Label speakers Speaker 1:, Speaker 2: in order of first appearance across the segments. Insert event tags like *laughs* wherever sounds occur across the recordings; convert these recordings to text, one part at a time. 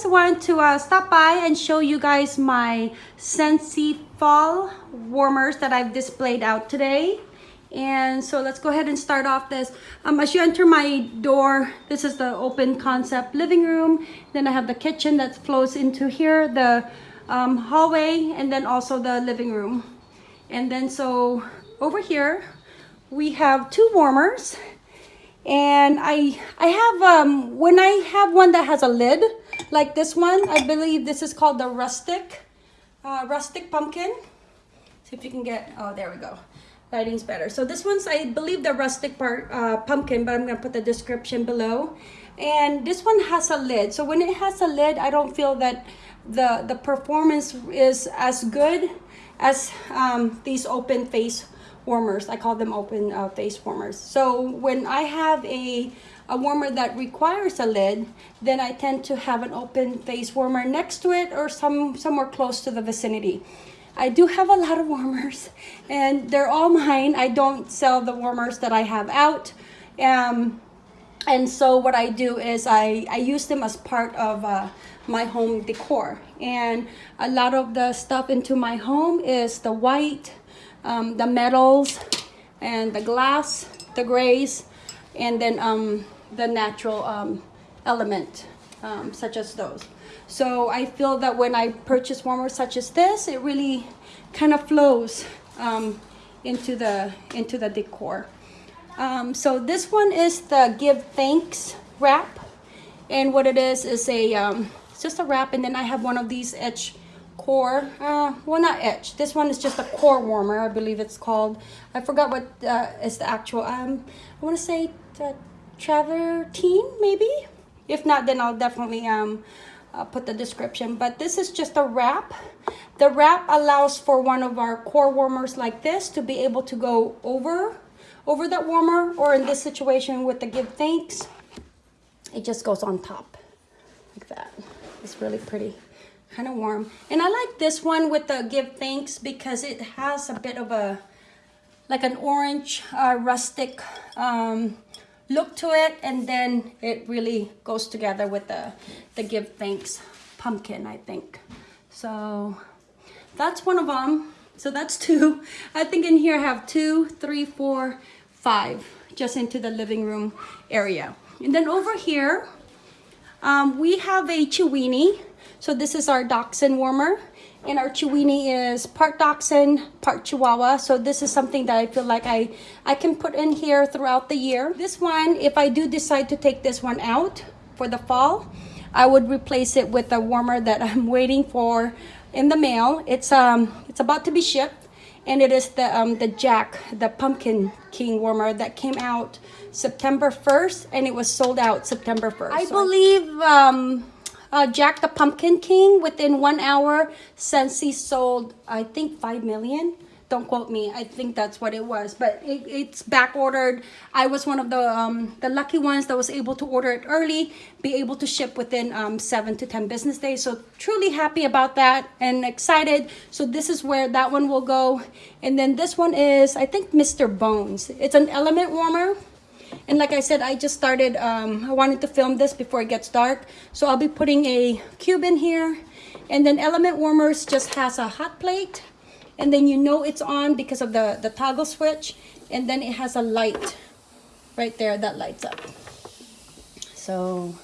Speaker 1: guys, I wanted to uh, stop by and show you guys my Scentsy fall warmers that I've displayed out today. And so let's go ahead and start off this. Um, as you enter my door, this is the open concept living room. Then I have the kitchen that flows into here, the um, hallway, and then also the living room. And then so over here, we have two warmers and I I have um when I have one that has a lid like this one I believe this is called the rustic uh, rustic pumpkin. See if you can get oh there we go. Lighting's better. So this one's I believe the rustic part uh, pumpkin but I'm gonna put the description below. And this one has a lid. So when it has a lid I don't feel that the the performance is as good as um, these open face warmers. I call them open uh, face warmers. So when I have a, a warmer that requires a lid, then I tend to have an open face warmer next to it or some somewhere close to the vicinity. I do have a lot of warmers and they're all mine. I don't sell the warmers that I have out. Um, and so what I do is I, I use them as part of uh, my home decor. And a lot of the stuff into my home is the white, um, the metals and the glass, the grays, and then um, the natural um, element, um, such as those. So I feel that when I purchase warmers such as this, it really kind of flows um, into the into the decor. Um, so this one is the Give Thanks wrap, and what it is is a um, just a wrap, and then I have one of these etch core uh, well not etch this one is just a core warmer i believe it's called i forgot what uh, is the actual um i want to say uh, travertine maybe? If not then i'll definitely um uh, put the description. But this is just a wrap. The wrap allows for one of our core warmers like this to be able to go over over that warmer or in this situation with the give thanks it just goes on top like that. It's really pretty kind of warm. And I like this one with the Give Thanks because it has a bit of a, like an orange uh, rustic um, look to it. And then it really goes together with the, the Give Thanks pumpkin, I think. So that's one of them. So that's *laughs* two. I think in here I have two, three, four, five, just into the living room area. And then over here, um, we have a Chiweenie so this is our dachshund warmer. And our Chiweenie is part dachshund, part Chihuahua. So this is something that I feel like I, I can put in here throughout the year. This one, if I do decide to take this one out for the fall, I would replace it with a warmer that *laughs* I'm waiting for in the mail. It's um it's about to be shipped and it is the um the Jack, the pumpkin king warmer that came out September 1st and it was sold out September 1st. I so believe um uh, Jack the Pumpkin King within one hour since he sold, I think, 5 million. Don't quote me. I think that's what it was. But it, it's back ordered. I was one of the um, the lucky ones that was able to order it early, be able to ship within um, 7 to 10 business days. So truly happy about that and excited. So this is where that one will go. And then this one is, I think, Mr. Bones. It's an element warmer and like I said, I just started, um, I wanted to film this before it gets dark. So I'll be putting a cube in here. And then Element Warmers just has a hot plate. And then you know it's on because of the, the toggle switch. And then it has a light right there that lights up. So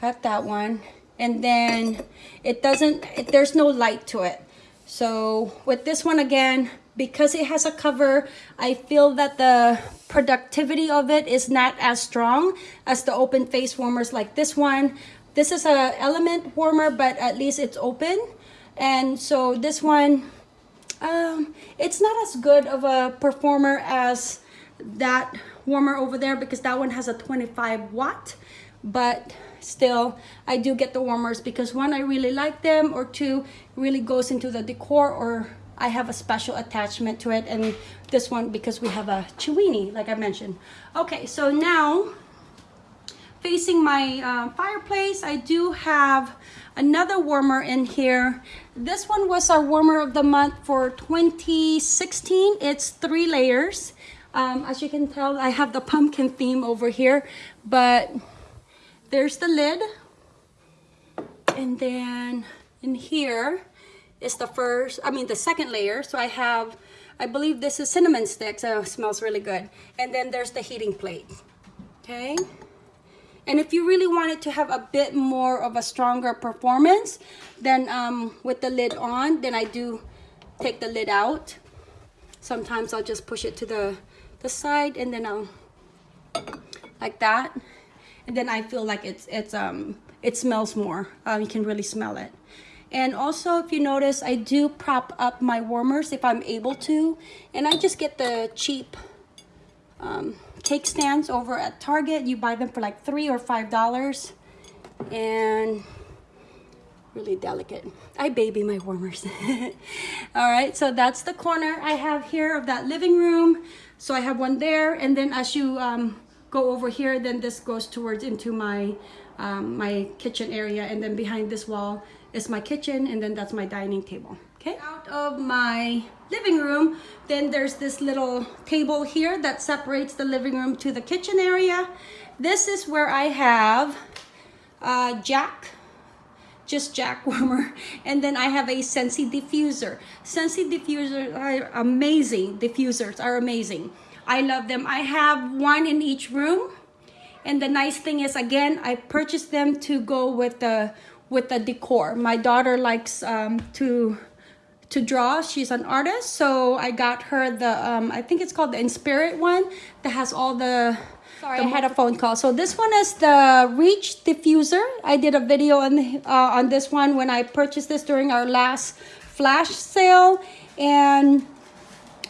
Speaker 1: got that one. And then it doesn't, it, there's no light to it. So with this one again, because it has a cover, I feel that the productivity of it is not as strong as the open face warmers like this one. This is a element warmer, but at least it's open. And so this one, um, it's not as good of a performer as that warmer over there because that one has a 25 watt. But still, I do get the warmers because one, I really like them, or two, really goes into the decor or I have a special attachment to it and this one because we have a Chiweenie like I mentioned. Okay, so now facing my uh, fireplace, I do have another warmer in here. This one was our warmer of the month for 2016. It's three layers. Um, as you can tell, I have the pumpkin theme over here, but there's the lid. And then in here is the first, I mean the second layer. So I have, I believe this is cinnamon sticks. It smells really good. And then there's the heating plate. Okay. And if you really wanted to have a bit more of a stronger performance, then um, with the lid on, then I do take the lid out. Sometimes I'll just push it to the, the side and then I'll, like that. And then I feel like it's, it's, um, it smells more. Um, you can really smell it. And also, if you notice, I do prop up my warmers if I'm able to. And I just get the cheap um, cake stands over at Target. You buy them for like three or five dollars. And really delicate. I baby my warmers. *laughs* All right, so that's the corner I have here of that living room. So I have one there. And then as you um, go over here, then this goes towards into my, um, my kitchen area. And then behind this wall is my kitchen. And then that's my dining table. Okay, out of my living room, then there's this little table here that separates the living room to the kitchen area. This is where I have uh, Jack, just Jack *laughs* warmer, and then I have a Scentsy diffuser. Scentsy diffusers are amazing. Diffusers are amazing. I love them. I have one in each room. And the nice thing is, again, I purchased them to go with the with the decor. My daughter likes um, to to draw. She's an artist, so I got her the, um, I think it's called the Inspirit one that has all the, sorry, the I had a phone call. So this one is the Reach Diffuser. I did a video on, uh, on this one when I purchased this during our last flash sale. And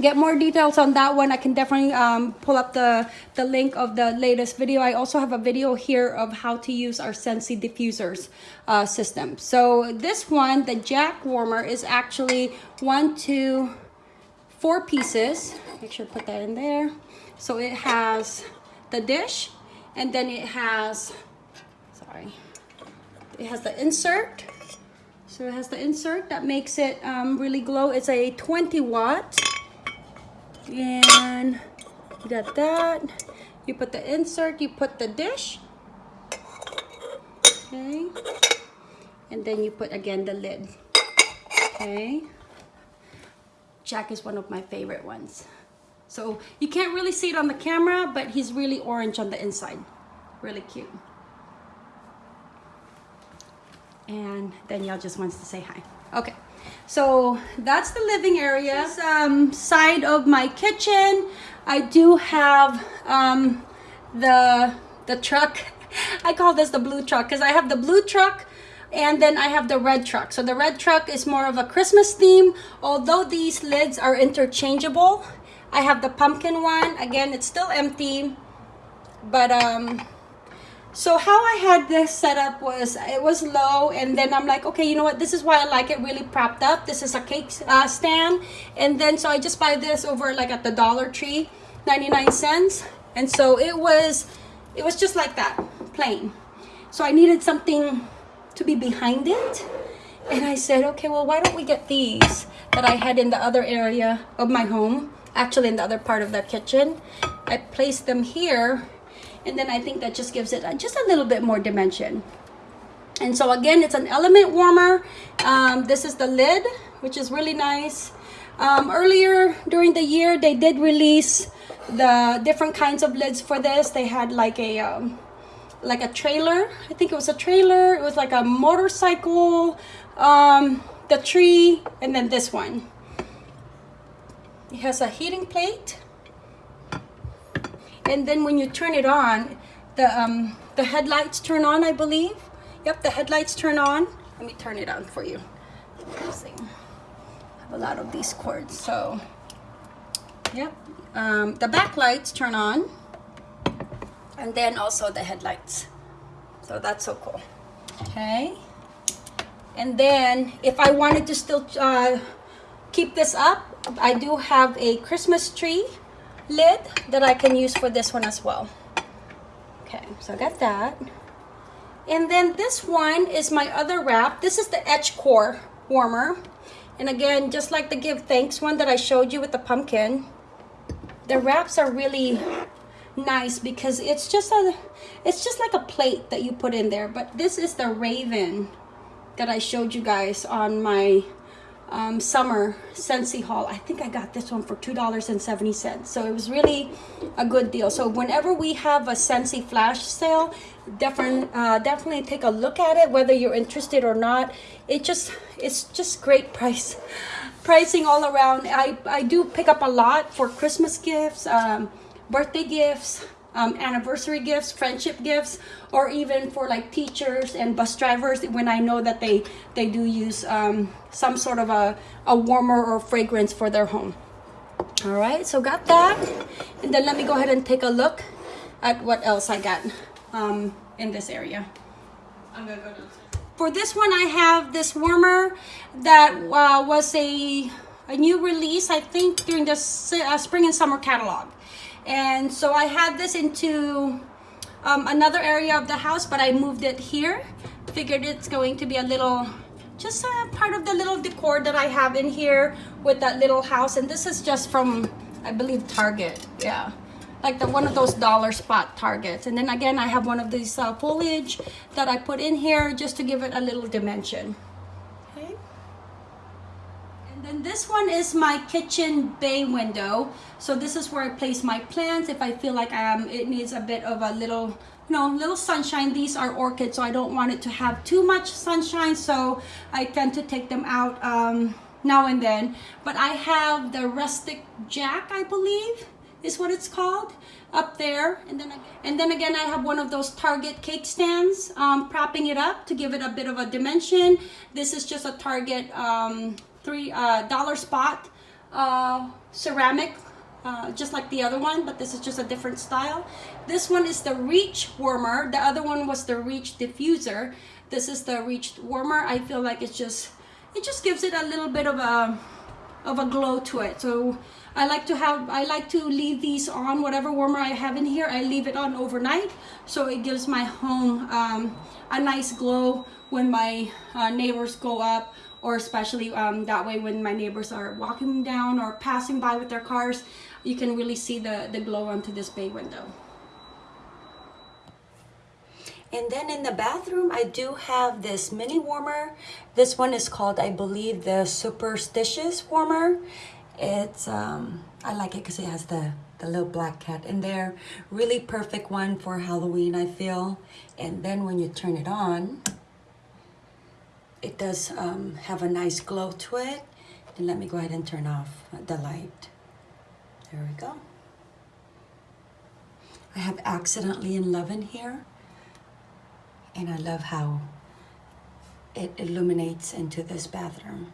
Speaker 1: get more details on that one, I can definitely um, pull up the, the link of the latest video. I also have a video here of how to use our Scentsy diffusers uh, system. So this one, the jack warmer, is actually one, two, four pieces. Make sure to put that in there. So it has the dish and then it has, sorry, it has the insert. So it has the insert that makes it um, really glow. It's a 20 watt and you got that. You put the insert you put the dish. Okay. And then you put again the lid. Okay. Jack is one of my favorite ones. So you can't really see it on the camera but he's really orange on the inside. Really cute. And Danielle just wants to say hi. Okay so that's the living area. This um, side of my kitchen, I do have um, the, the truck. *laughs* I call this the blue truck because I have the blue truck and then I have the red truck. So the red truck is more of a Christmas theme. Although these lids are interchangeable, I have the pumpkin one. Again, it's still empty, but um, so how I had this set up was it was low and then I'm like okay you know what? This is why I like it really propped up. This is a cake uh, stand. And then so I just buy this over like at the Dollar Tree 99 cents. And so it was it was just like that plain. So I needed something to be behind it. And I said okay well why don't we get these that I had in the other area of my home actually in the other part of the kitchen. I placed them here and then I think that just gives it just a little bit more dimension. And so again it's an element warmer. Um, this is the lid which is really nice. Um, earlier during the year they did release the different kinds of lids for this. They had like a um, like a trailer. I think it was a trailer. It was like a motorcycle um, the tree and then this one. It has a heating plate and then when you turn it on the um the headlights turn on i believe. Yep the headlights turn on. Let me turn it on for you. I have a lot of these cords so. Yep um, the back lights turn on. And then also the headlights. So that's so cool. Okay. And then if I wanted to still uh, keep this up I do have a Christmas tree lid that I can use for this one as well. Okay, so I got that. And then this one is my other wrap. This is the Etch Core warmer. And again, just like the Give Thanks one that I showed you with the pumpkin, the wraps are really nice because it's just a it's just like a plate that you put in there but this is the raven that I showed you guys on my um, summer Scentsy haul. I think I got this one for $2.70. So it was really a good deal. So whenever we have a Scentsy flash sale, definitely, uh, definitely take a look at it, whether you're interested or not. It just, it's just great price, *laughs* pricing all around. I, I do pick up a lot for Christmas gifts, um, birthday gifts, um, anniversary gifts, friendship gifts, or even for like teachers and bus drivers when I know that they, they do use um, some sort of a, a warmer or fragrance for their home. All right, so got that. And then let me go ahead and take a look at what else I got um, in this area. I'm gonna go downstairs. For this one, I have this warmer that uh, was a, a new release, I think, during the uh, spring and summer catalog. And so I had this into um, another area of the house, but I moved it here. Figured it's going to be a little, just a part of the little decor that I have in here with that little house. And this is just from, I believe, Target. Yeah. Like the one of those dollar spot targets. And then again, I have one of these uh, foliage that I put in here just to give it a little dimension. This one is my kitchen bay window. So this is where I place my plants if I feel like um, it needs a bit of a little, you know, little sunshine. These are orchids, so I don't want it to have too much sunshine. So I tend to take them out um, now and then. But I have the rustic jack, I believe is what it's called up there and then and then again I have one of those Target cake stands um, propping it up to give it a bit of a dimension this is just a Target um, three uh, dollar spot uh, ceramic uh, just like the other one but this is just a different style. This one is the reach warmer. The other one was the reach diffuser. This is the reach warmer. I feel like it's just it just gives it a little bit of a of a glow to it. So I like to have I like to leave these on whatever warmer I have in here I leave it on overnight. So it gives my home um, a nice glow when my uh, neighbors go up or especially um, that way when my neighbors are walking down or passing by with their cars you can really see the the glow onto this bay window and then in the bathroom, I do have this mini warmer. This one is called, I believe, the Superstitious warmer. It's, um, I like it because it has the, the little black cat in there. Really perfect one for Halloween, I feel. And then when you turn it on, it does um, have a nice glow to it. And let me go ahead and turn off the light. There we go. I have Accidentally in Love in here and I love how it illuminates into this bathroom.